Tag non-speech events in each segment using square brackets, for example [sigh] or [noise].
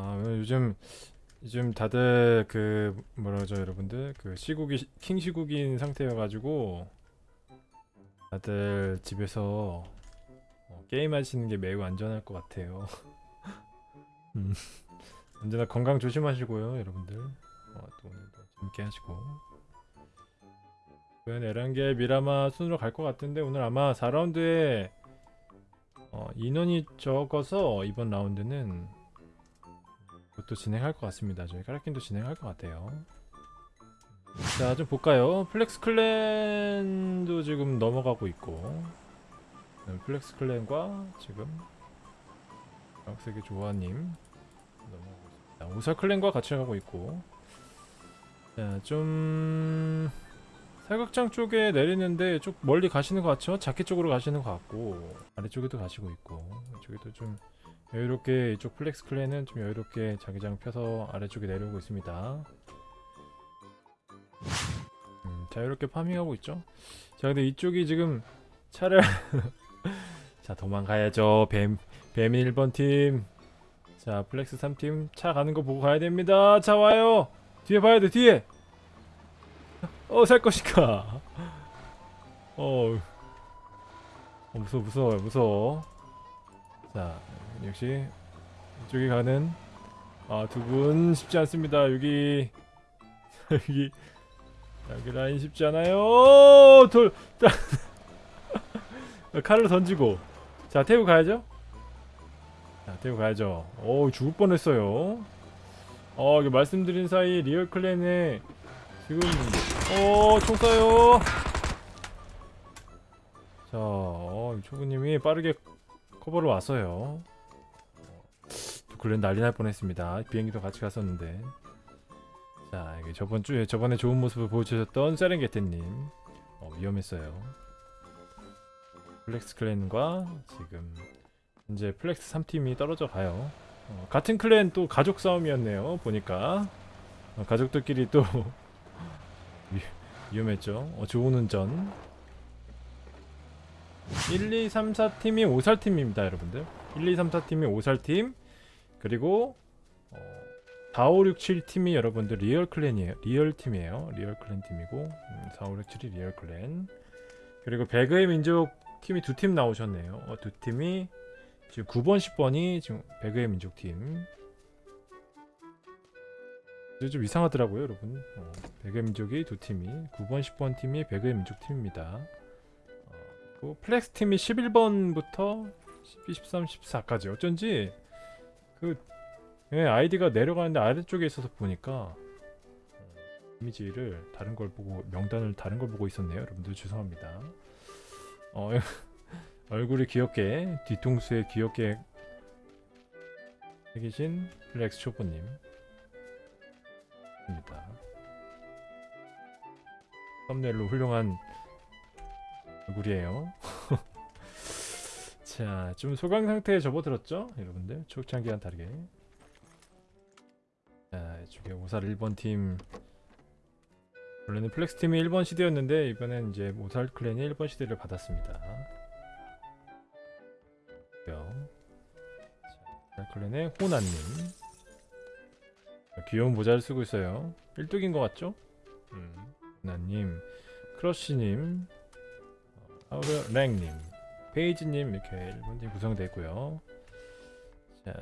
아 요즘 요즘 다들 그 뭐라 그러죠 여러분들 그 시국이 킹 시국인 상태여가지고 다들 집에서 어, 게임 하시는 게 매우 안전할 것 같아요. [laughs] 음, 언제나 건강 조심하시고요 여러분들. 어, 또 오늘도 재밌게 하시고. 과연 에란겔 미라마 순으로 갈 것 같은데 오늘 아마 4라운드에 어, 인원이 적어서 이번 라운드는 그것도 진행할 것 같습니다. 저희 카라킨도 진행할 것 같아요. 자, 좀 볼까요? 플렉스 클랜도 지금 넘어가고 있고 네, 플렉스 클랜과 지금 각색의 조아님 넘어가고. 오사 클랜과 같이 가고 있고 자, 좀 사격장 쪽에 내리는데 좀 멀리 가시는 것 같죠? 자켓 쪽으로 가시는 것 같고 아래쪽에도 가시고 있고 이쪽에도 좀 여유롭게 이쪽 플렉스 클랜은 좀 여유롭게 자기장 펴서 아래쪽에 내려오고 있습니다. 음, 자유롭게 파밍하고 있죠. 자 근데 이쪽이 지금 차를 [laughs] 자 도망가야죠. 뱀 뱀인 1번 팀. 자 플렉스 3팀 차 가는 거 보고 가야 됩니다. 차 와요. 뒤에 봐야 돼 뒤에. 어 살 것인가? 어, 어 무서워 무서워요 무서워. 자 역시 이쪽에 가는 아 두 분 쉽지 않습니다. 여기 [laughs] 여기 여기 라인 쉽지 않아요. 돌 자, [laughs] 칼을 던지고 자 태워 가야죠. 자 태워 가야죠. 오 죽을 뻔했어요. 어 이거 말씀드린 사이 리얼 클랜에 지금 어총 쏴요. 자 어, 초구님이 빠르게 커버를 왔어요. 클랜 난리 날 뻔했습니다. 비행기도 같이 갔었는데. 자, 이게 저번 주에 저번에 좋은 모습을 보여주셨던 세렝게테님 어, 위험했어요. 플렉스 클랜과 지금 현재 플렉스 3팀이 떨어져 가요. 어, 같은 클랜 또 가족 싸움이었네요. 보니까 어, 가족들끼리 또 [laughs] 위, 위험했죠. 어, 좋은 운전. 1, 2, 3, 4팀이 오살팀입니다, 여러분들. 1, 2, 3, 4팀이 오살팀. 그리고 어, 4, 5, 6, 7 팀이 여러분들 리얼 클랜이에요. 리얼 팀이에요. 리얼 클랜 팀이고 음, 4, 5, 6, 7이 리얼 클랜. 그리고 배그의 민족 팀이 두 팀 나오셨네요. 어, 두 팀이 지금 9번, 10번이 지금 배그의 민족 팀. 좀 이상하더라고요, 여러분. 어, 배그의 민족이 두 팀이 9번, 10번 팀이 배그의 민족 팀입니다. 어, 플렉스 팀이 11번부터 12, 13, 14까지 어쩐지 그 예, 아이디가 내려가는데 아래쪽에 있어서 보니까 어, 이미지를 다른 걸 보고 명단을 다른 걸 보고 있었네요. 여러분들 죄송합니다. 어, [laughs] 얼굴이 귀엽게 뒤통수에 귀엽게 새기신 플렉스 초보님 입니다. 썸네일로 훌륭한 얼굴이에요. 자, 좀 소강 상태에 접어들었죠? 여러분들 초창기와는 다르게 자, 이쪽에 오살 1번 팀 원래는 플렉스 팀이 1번 시드였는데 이번엔 이제 오살 클랜이 1번 시드를 받았습니다. 오살 클랜의 호나님 귀여운 모자를 쓰고 있어요. 1뚝인 것 같죠? 음, 호나님 크러쉬님 아우르 랭님 페이지님 이렇게 1번팀 구성되어 있고요. 자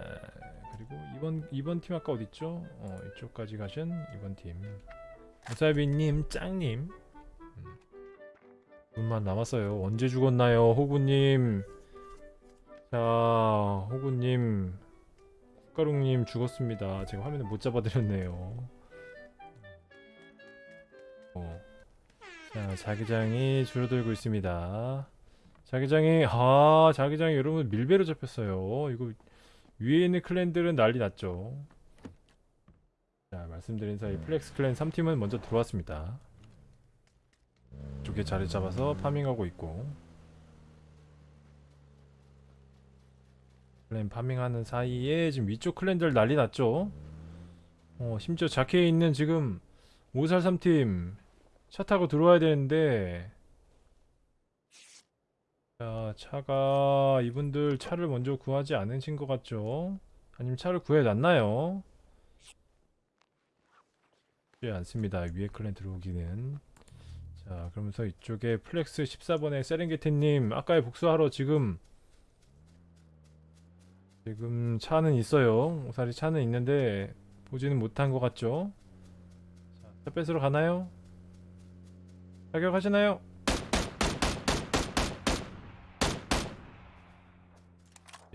그리고 2번 2번 팀 아까 어딨죠? 어 이쪽까지 가신 2번 팀 무사비님 짱님 음. 분만 남았어요. 언제 죽었나요, 호구님? 자 호구님 숟가락님 죽었습니다. 지금 화면에 못 잡아드렸네요. 어. 자 자기장이 줄어들고 있습니다. 자기장이 아 자기장이 여러분 밀베로 잡혔어요. 이거 위에 있는 클랜들은 난리 났죠. 자 말씀드린 사이 플렉스 클랜 3팀은 먼저 들어왔습니다. 쪽에 자리 잡아서 파밍하고 있고. 클랜 파밍하는 사이에 지금 위쪽 클랜들 난리 났죠. 어 심지어 자켓에 있는 지금 오살 3팀 차 타고 들어와야 되는데 자, 차가 이분들 차를 먼저 구하지 않으신 것 같죠? 아니면 차를 구해놨나요? 쉽지 않습니다. 위에 클랜 들어오기는. 자, 그러면서 이쪽에 플렉스 14번의 세렝게티님 아까의 복수하러 지금 지금 차는 있어요. 오살이 차는 있는데 보지는 못한 것 같죠? 자, 차 뺏으러 가나요? 사격하시나요?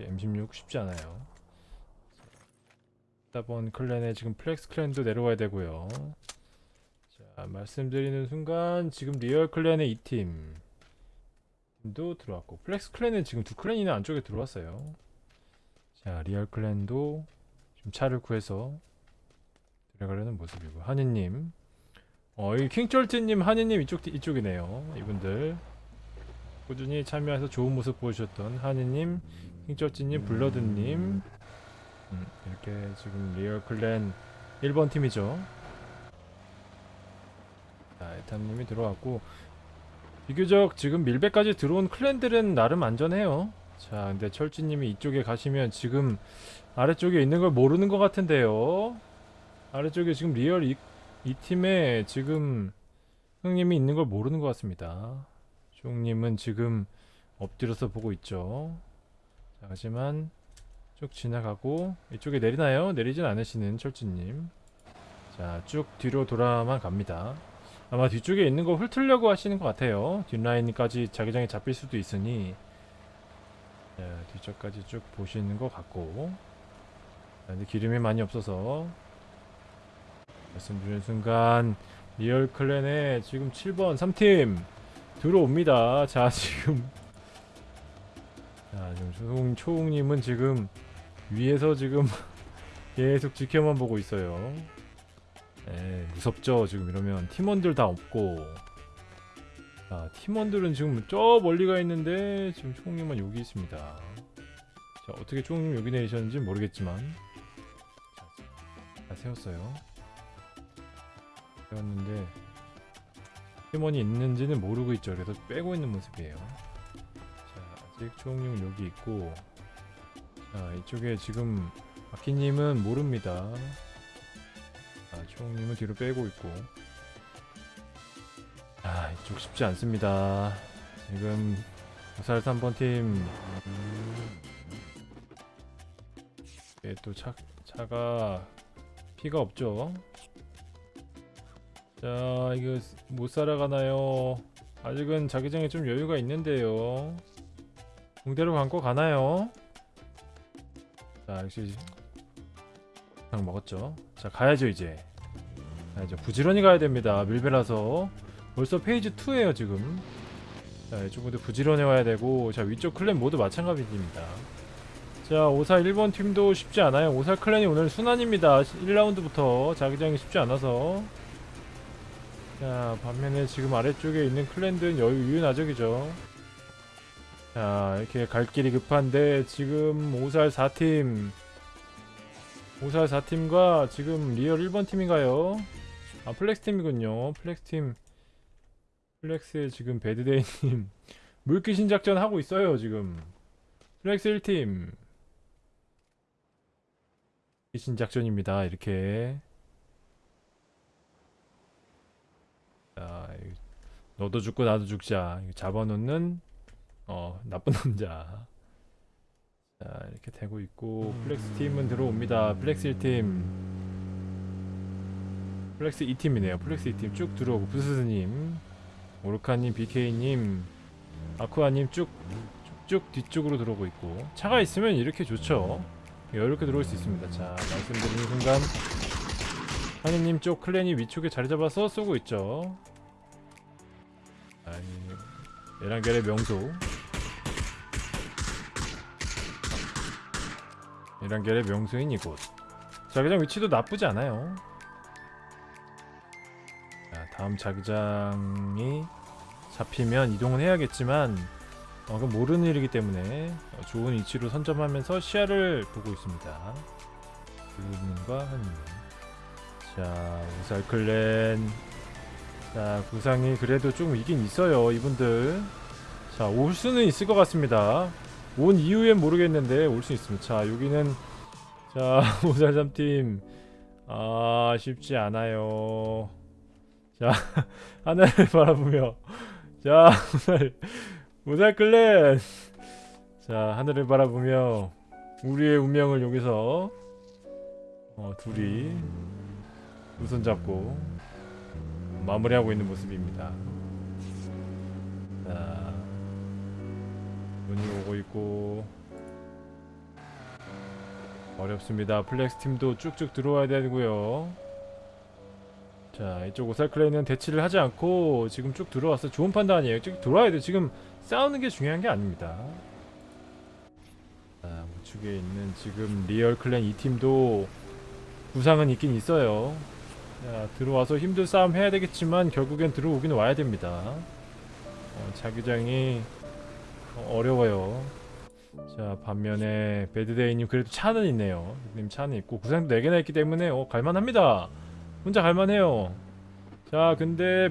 M16 쉽지 않아요. 14번 클랜에 지금 플렉스 클랜도 내려와야 되고요. 자, 말씀드리는 순간 지금 리얼 클랜의 이 팀. 도 들어왔고 플렉스 클랜은 지금 두 클랜이나 안쪽에 들어왔어요. 자, 리얼 클랜도 지금 차를 구해서 들어가려는 모습이고 하니님, 어, 이 킹철트님, 하니님 이쪽 이쪽이네요. 이분들 꾸준히 참여해서 좋은 모습 보여주셨던 하니님, 킹철트님, 블러드님, 음, 이렇게 지금 리얼 클랜 1번 팀이죠. 자, 에탄님이 들어왔고 비교적 지금 밀베까지 들어온 클랜들은 나름 안전해요. 자, 근데 철지님이 이쪽에 가시면 지금 아래쪽에 있는 걸 모르는 것 같은데요. 아래쪽에 지금 리얼 이, 이 팀에 지금 형님이 있는 걸 모르는 것 같습니다. 종님은 지금 엎드려서 보고 있죠. 자, 하지만 쭉 지나가고 이쪽에 내리나요? 내리진 않으시는 철지님. 자, 쭉 뒤로 돌아만 갑니다. 아마 뒤쪽에 있는 거 훑으려고 하시는 것 같아요. 뒷라인까지 자기장에 잡힐 수도 있으니 자, 뒤쪽까지 쭉 보시는 것 같고 자, 근데 기름이 많이 없어서 말씀드리는 순간 리얼 클랜에 지금 7번 3팀 들어옵니다. 자 지금 자 지금 초웅, 초웅님은 지금 위에서 지금 [laughs] 계속 지켜만 보고 있어요. 에 무섭죠 지금 이러면. 팀원들 다 없고. 자 팀원들은 지금 저 멀리 가 있는데 지금 총님은 여기 있습니다. 자 어떻게 총님 여기 내리셨는지 모르겠지만. 자, 다 세웠어요. 세웠는데 팀원이 있는지는 모르고 있죠. 그래서 빼고 있는 모습이에요. 자 아직 총님 여기 있고 자 이쪽에 지금 아키님은 모릅니다. 아, 총님은 뒤로 빼고 있고. 아 이쪽 쉽지 않습니다. 지금 부살 3번 팀. 예, 또 차, 차가 피가 없죠? 자 이거 못 살아가나요? 아직은 자기장에 좀 여유가 있는데요 공대로 감고 가나요? 자 역시 그냥 먹었죠. 자 가야죠 이제. 가야죠. 부지런히 가야 됩니다. 밀배라서. 벌써 페이지 2에요 지금. 자 이쪽부터 부지런히 와야 되고 자 위쪽 클랜 모두 마찬가지입니다. 자 오살 1번 팀도 쉽지 않아요. 오살 클랜이 오늘 수난입니다. 1라운드부터. 자기장이 쉽지 않아서. 자 반면에 지금 아래쪽에 있는 클랜들은 여유 유유자적이죠 자 이렇게 갈 길이 급한데 지금 오살 4팀. 오살 4팀과 지금 리얼 1번 팀인가요? 아 플렉스 팀이군요. 플렉스 팀. 플렉스의 지금 배드데이님 [laughs] 물귀신 작전 하고 있어요 지금. 플렉스 1팀. 귀신 작전입니다 이렇게. 자 이- 너도 죽고 나도 죽자. 잡아놓는 어 나쁜 남자. 자 이렇게 되고 있고 플렉스 팀은 들어옵니다. 플렉스 1팀. 플렉스 2팀이네요. 플렉스 2팀 쭉 들어오고 부스스님 오르카님 BK님 아쿠아님 쭉 쭉쭉 뒤쪽으로 들어오고 있고 차가 있으면 이렇게 좋죠. 이렇게 들어올 수 있습니다. 자 말씀드리는 순간 하니님 쪽 클랜이 위쪽에 자리 잡아서 쏘고 있죠. 아니 에란겔의 명소 에란겔의 명소인 이곳 자기장 위치도 나쁘지 않아요 자, 다음 자기장이 잡히면 이동은 해야겠지만 어, 그건 모르는 일이기 때문에 어, 좋은 위치로 선점하면서 시야를 보고 있습니다. 블루님과 한님. 자, 우살클랜. 자, 구상이 그래도 좀 이긴 있어요, 이분들. 자, 올 수는 있을 것 같습니다. 온 이후엔 모르겠는데 올 수 있습니다. 자, 여기는 자 [laughs] 오살삼팀. 아 쉽지 않아요. 자 [laughs] 하늘을 [laughs] 바라보며. 자 오살 오살 클랜. 자 하늘을 바라보며 우리의 운명을 여기서 어, 둘이 두손 잡고 마무리하고 있는 모습입니다 자 눈이 오고 있고 어렵습니다. 플렉스 팀도 쭉쭉 들어와야 되고요. 자 이쪽 오살클레이는 대치를 하지 않고 지금 쭉 들어왔어. 좋은 판단이에요. 쭉 들어와야 돼. 지금 싸우는 게 중요한 게 아닙니다. 자 우측에 있는 지금 리얼 클랜 이 팀도 구상은 있긴 있어요. 자 들어와서 힘든 싸움 해야 되겠지만 결국엔 들어오긴 와야 됩니다. 어, 자기장이 어, 어려워요. 자 반면에 배드데이님 그래도 차는 있네요. 님 차는 있고 구상도 4개나 있기 때문에 어 갈만합니다. 혼자 갈만해요. 자 근데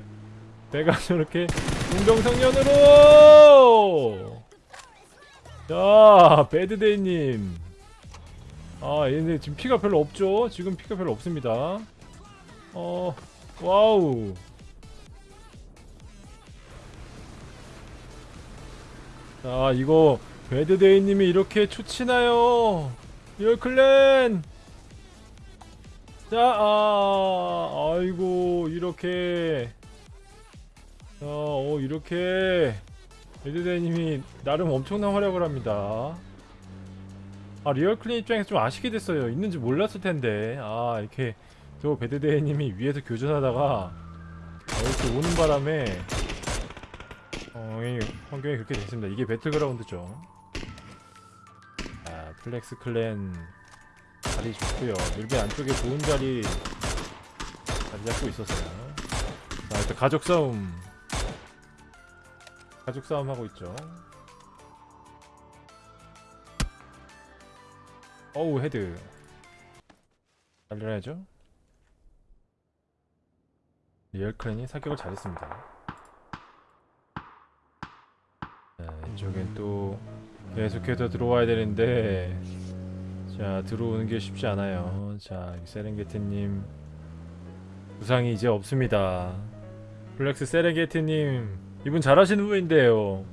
배가 [laughs] 저렇게 공정성년으로! 자 배드데이님. 아 얘네 지금 피가 별로 없죠? 지금 피가 별로 없습니다 어 와우. 자 이거 배드데이님이 이렇게 초치나요? 리얼클랜! 자 아, 아이고 이렇게. 자, 어 이렇게. 배드데이님이 나름 엄청난 활약을 합니다. 아 리얼클랜 입장에서 좀 아쉽게 됐어요. 있는지 몰랐을 텐데. 아 이렇게 저 배드데이님이 위에서 교전하다가 이렇게 오는 바람에 어, 이 환경이 그렇게 됐습니다 이게 배틀그라운드죠 자, 플렉스 클랜 자리 좋고요. 밀베 안쪽에 좋은 자리 자리 잡고 있었어요. 자, 일단 가족 싸움. 가족 싸움 하고 있죠. 어우 헤드. 날려야죠. 리얼 클랜이 사격을 잘했습니다. 자, 이쪽엔 또 계속해서 들어와야 되는데 자 들어오는 게 쉽지 않아요. 자 세렝게티님. 구상이 이제 없습니다. 플렉스 세렝게티님 이분 잘하시는 분인데요.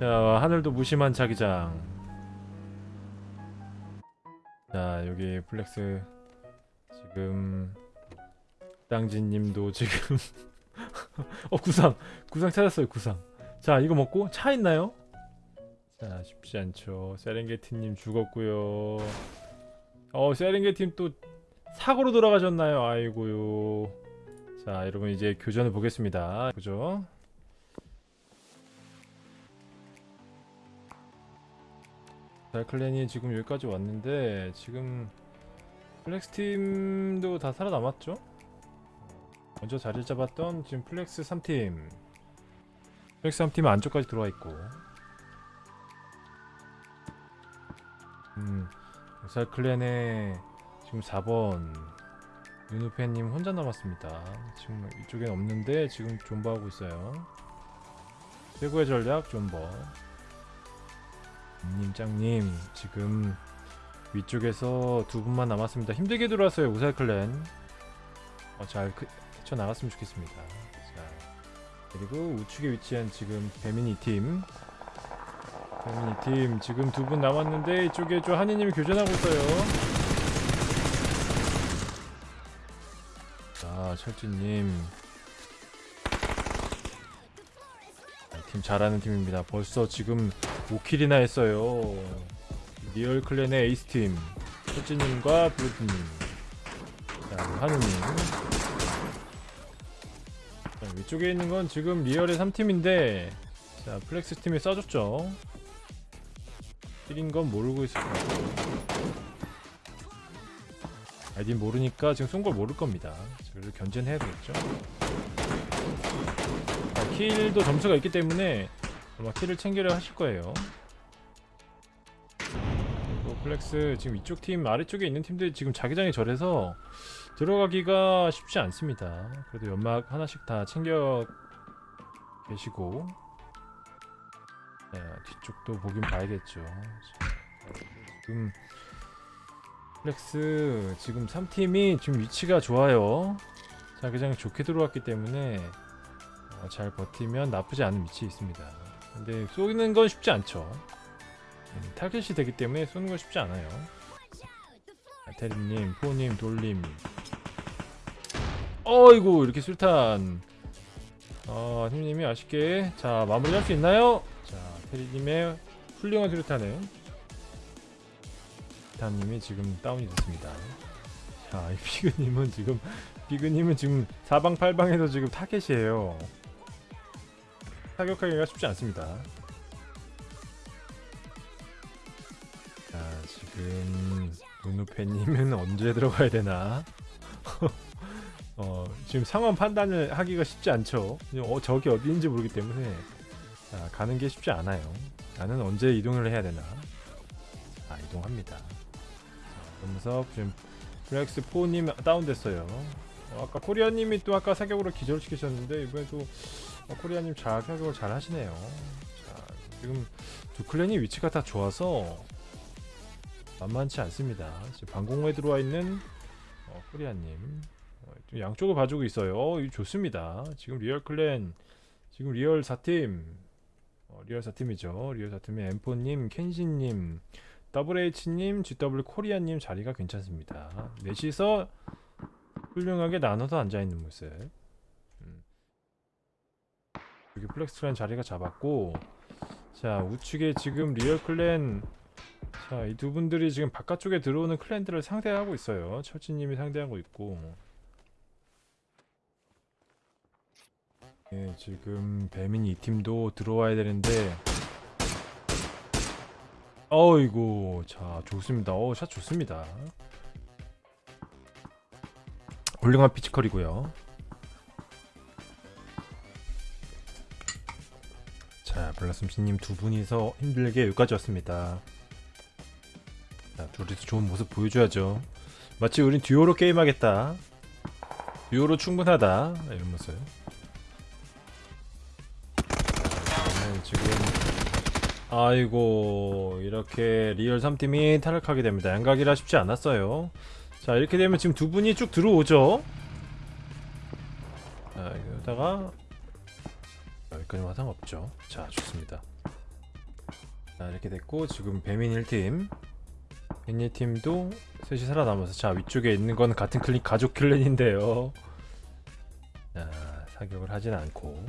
자 하늘도 무심한 자기장. 자 여기 플렉스 지금 땅진님도 지금. [laughs] 어 구상. 구상 찾았어요 구상. 자 이거 먹고 차 있나요? 자 쉽지 않죠. 세렝게티님 죽었고요. 어 세렝게티님 또 사고로 돌아가셨나요? 아이고요. 자 여러분 이제 교전을 보겠습니다. 그죠? 달클랜이 지금 여기까지 왔는데 지금 플렉스 팀도 다 살아남았죠 먼저 자리 잡았던 지금 플렉스 3팀 플렉스 3팀 안쪽까지 들어와 있고 음, 살 클랜의 지금 4번 윤우팬님 혼자 남았습니다. 지금 이쪽엔 없는데 지금 존버하고 있어요. 최고의 전략 존버. 님 짱님 지금 위쪽에서 두 분만 남았습니다. 힘들게 들어왔어요 우살 클랜. 어, 잘 헤쳐 나갔으면 좋겠습니다. 자 그리고 우측에 위치한 지금 배민이 팀 배민이 팀 지금 두 분 남았는데 이쪽에 저 한이님이 교전하고 있어요. 자 철진님 팀 잘하는 팀입니다. 벌써 지금 5킬이나 했어요. 리얼 클랜의 에이스 팀 철진님과 블루팀님 자 한우님 자, 위쪽에 있는 건 지금 리얼의 3팀인데 자 플렉스 팀이 쏴줬죠. 1인 건 모르고 있을 거고 아이디 모르니까 지금 쏜 걸 모를 겁니다. 그래도 견제는 해야 되겠죠. 자, 킬도 점수가 있기 때문에 아마 킬을 챙기려 하실 거예요. 플렉스 지금 이쪽 팀 아래쪽에 있는 팀들이 지금 자기장이 절해서 들어가기가 쉽지 않습니다 그래도 연막 하나씩 다 챙겨 계시고 자, 뒤쪽도 보긴 봐야겠죠. 지금 플렉스 지금 3팀이 지금 위치가 좋아요. 자기장이 좋게 들어왔기 때문에 어, 잘 버티면 나쁘지 않은 위치에 있습니다. 근데 쏘는 건 쉽지 않죠. 음, 타겟이 되기 때문에 쏘는 건 쉽지 않아요. 테리님, 포님, 돌림. 어이구 이렇게 술탄. 어, 팀님이 아쉽게 자 마무리 할 수 있나요? 자 테리님의 훌륭한 수류탄에 타님이 지금 다운이 됐습니다. 자, 이 피그님은 지금 피그님은 지금 사방팔방에서 지금 타겟이에요. 타격하기가 쉽지 않습니다. 자, 지금 누누페님은 [laughs] 언제 들어가야 되나? [laughs] 어, 지금 상황 판단을 하기가 쉽지 않죠. 어, 저기 어디인지 모르기 때문에 자, 가는 게 쉽지 않아요. 나는 언제 이동을 해야 되나? 아, 이동합니다. 자, 그러면서 지금 플렉스 4님 다운됐어요. 어, 아까 코리아님이 또 아까 사격으로 기절시키셨는데 이번에도 어, 코리아님 잘 사격을 잘 하시네요. 자, 지금 두 클랜이 위치가 다 좋아서 만만치 않습니다. 방공호에 들어와 있는 어, 코리아님 어, 좀 양쪽을 봐주고 있어요. 어, 좋습니다. 지금 리얼 클랜 지금 리얼 4팀 어, 리얼 4팀이죠. 리얼 4팀의 엠포님, 켄신님, WH님, GW 코리아님 자리가 괜찮습니다. 넷이서 훌륭하게 나눠서 앉아있는 모습. 음. 여기 플렉스클랜 자리가 잡았고 자 우측에 지금 리얼 클랜 자 이 두 분들이 지금 바깥쪽에 들어오는 클랜들을 상대하고 있어요. 철진님이 상대하고 있고. 예, 지금 배민 이 팀도 들어와야 되는데. 어이구 자 좋습니다. 어샷 좋습니다. 훌륭한 피지컬이고요. 자 블라숨씨님 두 분이서 힘들게 여기까지 왔습니다 자 둘이서 좋은 모습 보여줘야죠. 마치 우린 듀오로 게임하겠다. 듀오로 충분하다. 이런 모습. 네, 지금 아이고 이렇게 리얼 3팀이 탈락하게 됩니다. 양각이라 쉽지 않았어요. 자 이렇게 되면 지금 두 분이 쭉 들어오죠. 자 여기다가 여기까지 화상 없죠. 자 좋습니다. 자 이렇게 됐고 지금 배민 1팀 1팀도 셋이 살아남아서 자 위쪽에 있는 건 같은 클릭 가족 클랜인데요. 자 사격을 하진 않고.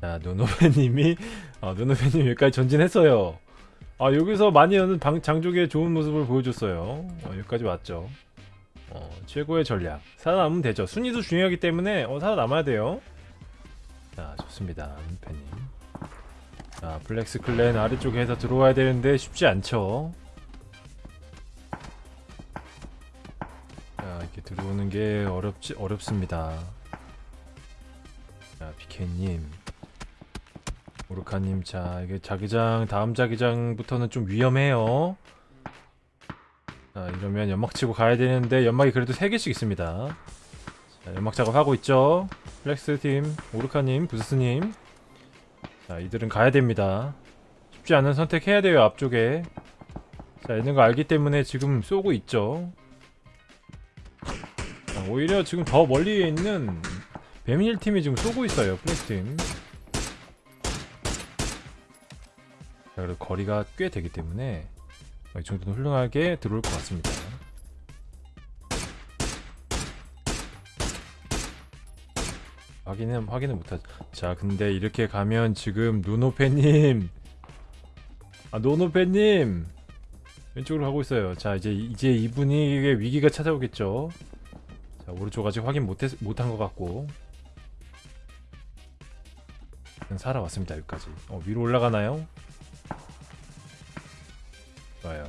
자 노노베님이 아 노노베님 여기까지 전진했어요. 아 여기서 여는 방, 장족의 좋은 모습을 보여줬어요. 어, 여기까지 왔죠. 어, 최고의 전략. 살아남으면 되죠. 순위도 중요하기 때문에 어, 살아남아야 돼요. 자 좋습니다. 민패님 자 블랙스 클랜 아래쪽에서 들어와야 되는데 쉽지 않죠. 자 이렇게 들어오는 게 어렵지 어렵습니다. 자 PK님. 오르카님 자 이게 자기장 다음 자기장부터는 좀 위험해요. 자 이러면 연막 치고 가야 되는데 연막이 그래도 3개씩 있습니다. 자 연막 작업하고 있죠? 플렉스팀 오르카님 부스님 자 이들은 가야 됩니다. 쉽지 않은 선택해야 돼요 앞쪽에. 자 있는 거 알기 때문에 지금 쏘고 있죠. 자, 오히려 지금 더 멀리에 있는 배민 1팀이 지금 쏘고 있어요 플렉스팀. 자, 그래도 거리가 꽤 되기 때문에 이 정도는 훌륭하게 들어올 것 같습니다. 확인은 확인을 못하죠. 자, 근데 이렇게 가면 지금 노노페님, 아 노노페님 왼쪽으로 가고 있어요. 자, 이제 이제 이분이 위기가 찾아오겠죠. 자, 오른쪽 아직 확인 못했 못한 것 같고. 살아왔습니다 여기까지. 어, 위로 올라가나요? 좋아요.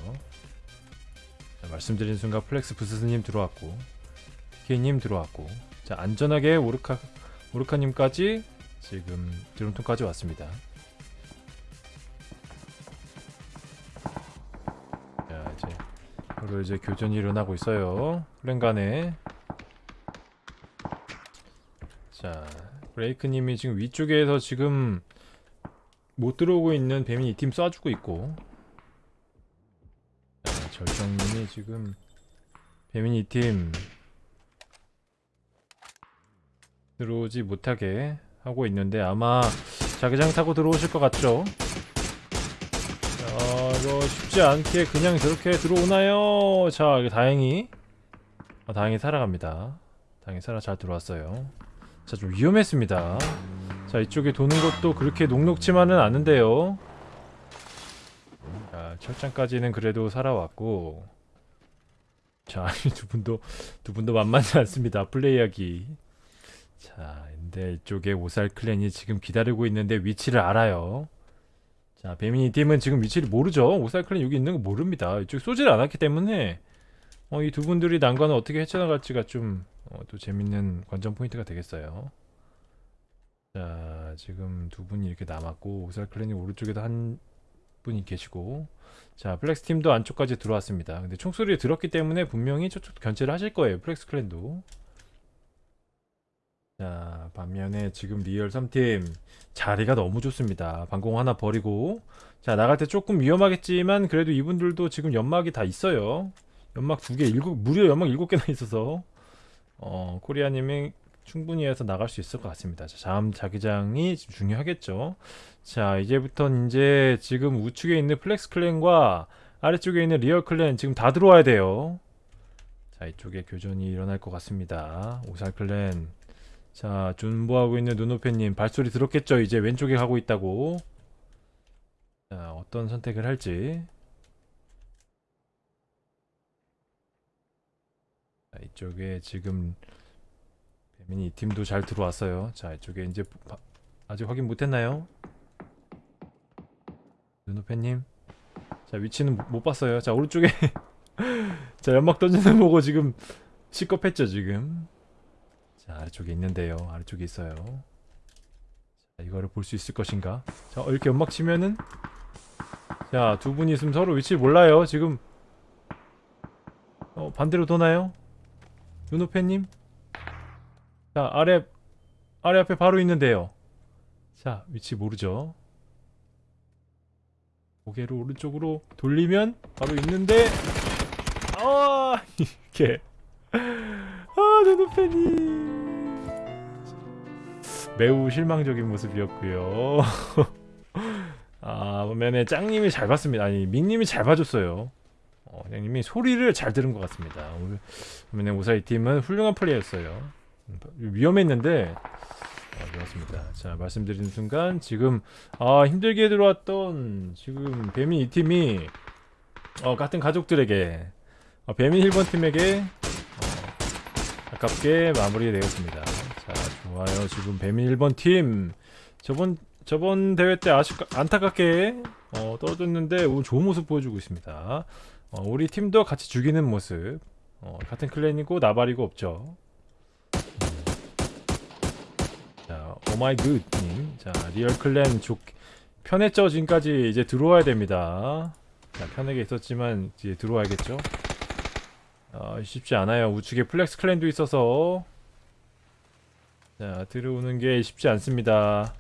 자, 말씀드린 순간 플렉스 부스스님 들어왔고 케이님 들어왔고 자 안전하게 오르카 오르카님까지 지금 드럼통까지 왔습니다. 자 이제 바로 이제 교전이 일어나고 있어요. 플랜 간에 자 브레이크님이 지금 위쪽에서 지금 못 들어오고 있는 배민 이 팀 쏴주고 있고 절정님이 지금 배민이 팀 들어오지 못하게 하고 있는데 아마 자기장 타고 들어오실 것 같죠? 자, 이거 쉽지 않게 그냥 저렇게 들어오나요? 자, 다행히 아, 다행히 살아갑니다. 다행히 살아 잘 들어왔어요. 자, 좀 위험했습니다. 자, 이쪽에 도는 것도 그렇게 녹록지만은 않은데요. 자, 철장까지는 그래도 살아왔고. 자, 두 분도 두 분도 만만치 않습니다. 플레이하기. 자, 근데 이쪽에 오살 클랜이 지금 기다리고 있는데 위치를 알아요. 자, 배민이 팀은 지금 위치를 모르죠. 오살 클랜 여기 있는 거 모릅니다. 이쪽 쏘지를 않았기 때문에 어, 이 두 분들이 난관을 어떻게 헤쳐나갈지가 좀 어, 또 재밌는 관전 포인트가 되겠어요. 자, 지금 두 분이 이렇게 남았고 오살 클랜이 오른쪽에도 한 분이 계시고 자, 플렉스 팀도 안쪽까지 들어왔습니다. 근데 총소리를 들었기 때문에 분명히 저쪽 견제를 하실 거예요. 플렉스 클랜도. 자, 반면에 지금 리얼 3팀 자리가 너무 좋습니다. 방공 하나 버리고 자, 나갈 때 조금 위험하겠지만 그래도 이분들도 지금 연막이 다 있어요. 연막 두 개, 일곱 무려 연막 일곱 개나 있어서 어, 코리아님이 충분히 해서 나갈 수 있을 것 같습니다. 자, 다음 자기장이 좀 중요하겠죠. 자, 이제부터 이제 지금 우측에 있는 플렉스 클랜과 아래쪽에 있는 리얼 클랜 지금 다 들어와야 돼요. 자, 이쪽에 교전이 일어날 것 같습니다. 오살 클랜. 자, 존버하고 있는 눈오페님 발소리 들었겠죠? 이제 왼쪽에 가고 있다고. 자, 어떤 선택을 할지. 자, 이쪽에 지금 배민이 이 팀도 잘 들어왔어요. 자, 이쪽에 이제 바- 아직 확인 못했나요? 눈오페님. 자, 위치는 못- 못 봤어요. 자, 오른쪽에 [laughs] 자, 연막 던지는 거 보고 지금 시겁했죠, 지금. 자, 아래쪽에 있는데요. 아래쪽에 있어요. 자, 이거를 볼 수 있을 것인가? 자, 어, 이렇게 연막 치면은 자, 두 분이 있으면 서로 위치 몰라요. 지금 어, 반대로 도나요? 눈오페님? 자, 아래 아래 앞에 바로 있는데요. 자, 위치 모르죠? 고개를 오른쪽으로 돌리면 바로 있는데 아 [laughs] 이렇게 아 눈오페님 매우 실망적인 모습이었고요. [laughs] 아 보면은 짱님이 잘 봤습니다. 아니 민님이 잘 봐줬어요. 어, 짱님이 소리를 잘 들은 것 같습니다. 보면은 오사이 팀은 훌륭한 플레이였어요. 음, 위험했는데 어, 좋았습니다. 자 말씀드리는 순간 지금 아 힘들게 들어왔던 지금 배민 이 팀이 어, 같은 가족들에게 어, 배민 1번 팀에게 어, 아깝게 마무리되었습니다. 자, 좋아요. 지금 배민 1번 팀 저번 저번 대회 때 아쉽 안타깝게 어, 떨어졌는데 오늘 좋은 모습 보여주고 있습니다. 어, 우리 팀도 같이 죽이는 모습. 어, 같은 클랜이고 나발이고 없죠. 자, 오마이 굿님. 자, 리얼 클랜 좋 편했죠. 지금까지 이제 들어와야 됩니다. 자, 편하게 있었지만 이제 들어와야겠죠. 아, 쉽지 않아요. 우측에 플렉스 클랜도 있어서 자 들어오는 게 쉽지 않습니다.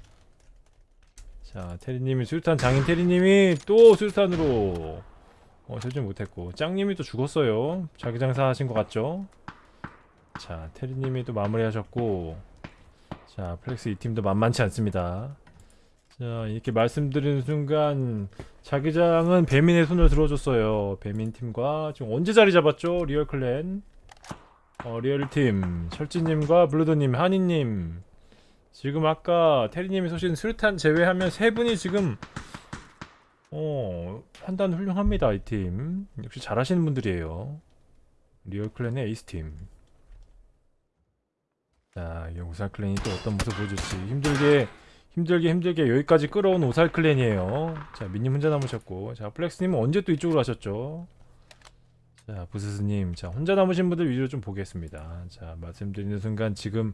자 테리님이 수류탄 장인 테리님이 또 수류탄으로 어 설정 못했고 짱님이 또 죽었어요. 자기장사 하신 것 같죠? 자 테리님이 또 마무리 하셨고 자 플렉스 이 팀도 만만치 않습니다. 자 이렇게 말씀드리는 순간 자기장은 배민의 손을 들어줬어요. 배민 팀과 지금 언제 자리 잡았죠? 리얼 클랜. 어, 리얼 팀 철지님과 블루도님, 한이님. 지금 아까 테리님이 쏘신 수류탄 제외하면 세 분이 지금 어 판단 훌륭합니다 이 팀. 역시 잘하시는 분들이에요. 리얼 클랜의 에이스 팀. 자, 이 오살 클랜이 또 어떤 모습 보여줄지 힘들게 힘들게 힘들게 여기까지 끌어온 오살 클랜이에요. 자, 민님 혼자 남으셨고, 자, 플렉스님은 언제 또 이쪽으로 하셨죠? 자, 부스스님, 자, 혼자 남으신 분들 위주로 좀 보겠습니다. 자, 말씀드리는 순간 지금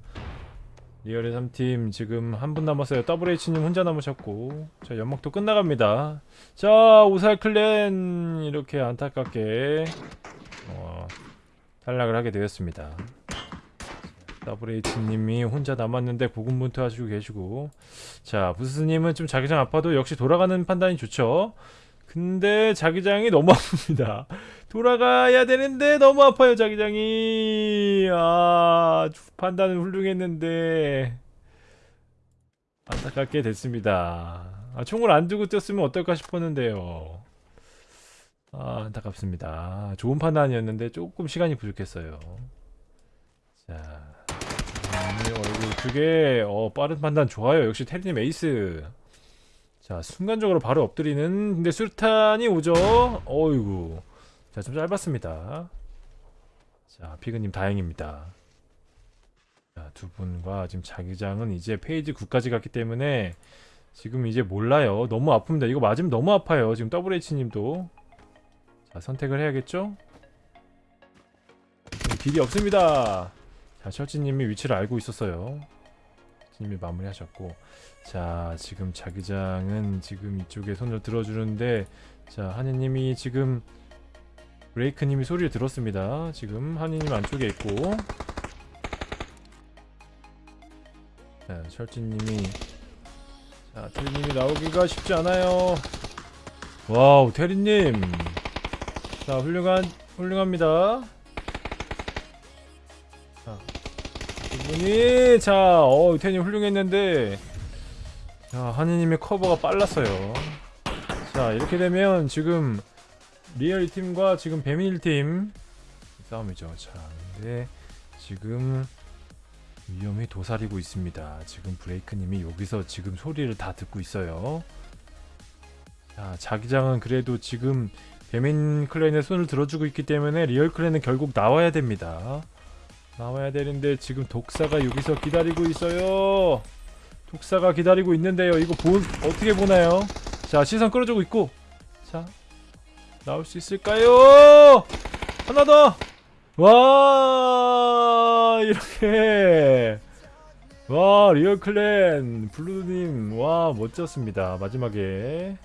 리얼의 3팀 지금 한 분 남았어요. WH님 혼자 남으셨고, 자, 연막도 끝나갑니다. 자, 오살 클랜 이렇게 안타깝게 어, 탈락을 하게 되었습니다. WH님이 혼자 남았는데 고군분투 하시고 계시고 자 부스님은 좀 자기장 아파도 역시 돌아가는 판단이 좋죠 근데 자기장이 너무 아픕니다. 돌아가야 되는데 너무 아파요 자기장이. 아 판단은 훌륭했는데 안타깝게 됐습니다. 아, 총을 안 두고 뛰었으면 어떨까 싶었는데요. 아, 안타깝습니다. 좋은 판단이었는데 조금 시간이 부족했어요. 자, 음, 얼굴 두개 어, 빠른 판단 좋아요. 역시 테리님 에이스. 자, 순간적으로 바로 엎드리는 근데 수류탄이 오죠. 어이구. 자, 좀 짧았습니다. 자, 피그님 다행입니다. 자, 두 분과 지금 자기장은 이제 페이지 9까지 갔기 때문에 지금 이제 몰라요. 너무 아픕니다. 이거 맞으면 너무 아파요. 지금 WH님도. 자, 선택을 해야겠죠? 길이 없습니다. 자, 철지님이 위치를 알고 있었어요. 님이 마무리하셨고. 자, 지금 자기장은 지금 이쪽에 손을 들어주는데, 자, 한이님이 지금 브레이크님이 소리를 들었습니다. 지금 한이님 안쪽에 있고, 자, 철지님이 자, 테리님이 나오기가 쉽지 않아요. 와우, 테리님. 자, 훌륭한, 훌륭합니다. 자, 이분이, 자, 어, 테리님 훌륭했는데, 자, 한이님의 커버가 빨랐어요. 자, 이렇게 되면 지금 리얼 팀과 지금 배민일 팀 싸움이죠. 자, 근데 지금 위험이 도사리고 있습니다. 지금 브레이크님이 여기서 지금 소리를 다 듣고 있어요. 자, 자기장은 그래도 지금 배민 클랜의 손을 들어주고 있기 때문에 리얼 클랜은 결국 나와야 됩니다. 나와야 되는데 지금 독사가 여기서 기다리고 있어요. 독사가 기다리고 있는데요. 이거 보, 어떻게 보나요? 자, 시선 끌어주고 있고. 자, 나올 수 있을까요? 하나 더! 와 이렇게 와 리얼 클랜 블루님 와 멋졌습니다 마지막에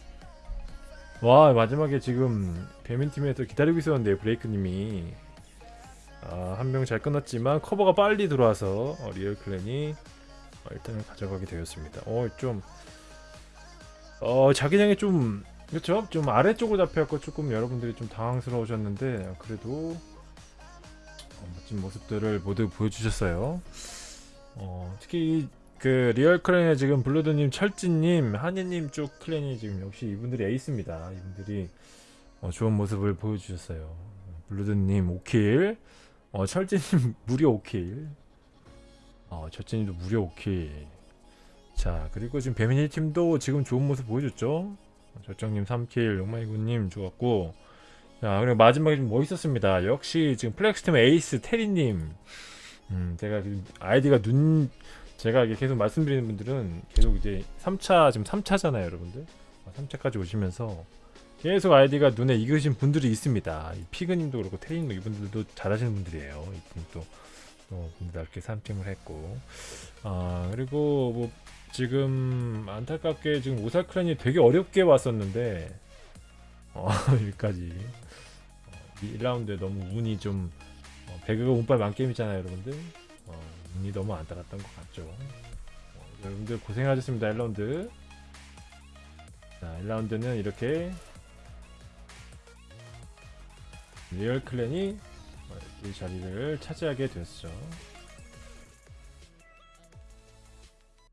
와 마지막에 지금 배민팀에서 기다리고 있었는데 브레이크님이 아, 한 명 잘 끊었지만 커버가 빨리 들어와서 어, 리얼 클랜이 어, 1등을 가져가게 되었습니다 어 좀 어, 자기장이 좀 그렇죠 좀 아래쪽으로 잡혀갖고 조금 여러분들이 좀 당황스러우셨는데 그래도 어, 멋진 모습들을 모두 보여주셨어요. 어, 특히 그 리얼 클랜의 지금 블루드님, 철진님, 한이님 쪽 클랜이 지금 역시 이분들이 에이스입니다. 이분들이 어, 좋은 모습을 보여주셨어요. 블루드님 5킬, 어, 철진님 [laughs] 무려 5킬, 어, 철진님도 무려 5킬. 자 그리고 지금 배민 1팀도 지금 좋은 모습 보여줬죠. 절정님 3킬, 용마이구님 좋았고 자, 그리고 마지막에 좀 멋있었습니다. 역시 지금 플렉스팀 에이스 테리님. 음, 제가 아이디가 눈, 제가 계속 말씀드리는 분들은 계속 이제 3차, 지금 3차잖아요, 여러분들. 3차까지 오시면서 계속 아이디가 눈에 익으신 분들이 있습니다. 이 피그님도 그렇고 테리님도 이분들도 잘하시는 분들이에요. 이분도 어, 분들 이렇게 산팀을 했고. 아, 그리고 뭐 지금 안타깝게 지금 오사크란이 되게 어렵게 왔었는데 어, [laughs] 여기까지. 어, 이 1라운드에 너무 운이 좀 어, 배그가 운빨 만게임이잖아요 여러분들. 어, 운이 너무 안 따랐던 것 같죠. 어, 여러분들 고생하셨습니다 1라운드. 자 1라운드는 이렇게 리얼 클랜이 어, 이 자리를 차지하게 되었죠